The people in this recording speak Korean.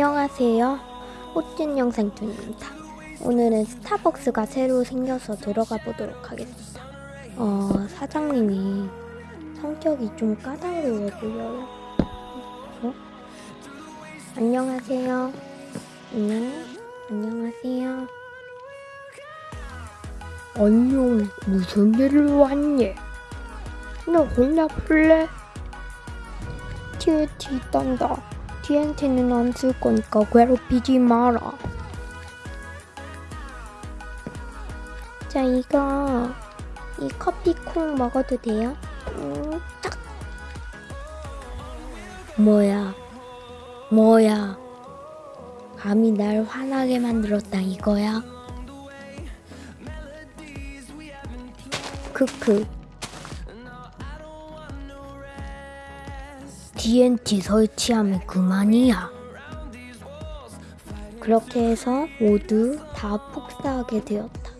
안녕하세요. 호찐 영상툰입니다. 오늘은 스타벅스가 새로 생겨서 들어가 보도록 하겠습니다. 어, 사장님이 성격이 좀 까다로워 보여요. 어? 안녕하세요. 안녕. 안녕하세요. 안녕. 무슨 일로 왔니? 너 혼자 풀래? TNT 딴다. TNT는 안 쓸 거니까 괴롭히지 마라. 자, 이거 이 커피 콩 먹어도 돼요? 음, 딱. 뭐야? 뭐야? 감히 날 화나게 만들었다 이거야? 크크. TNT 설치하면 그만이야. 그렇게 해서 모두 다 폭사하게 되었다.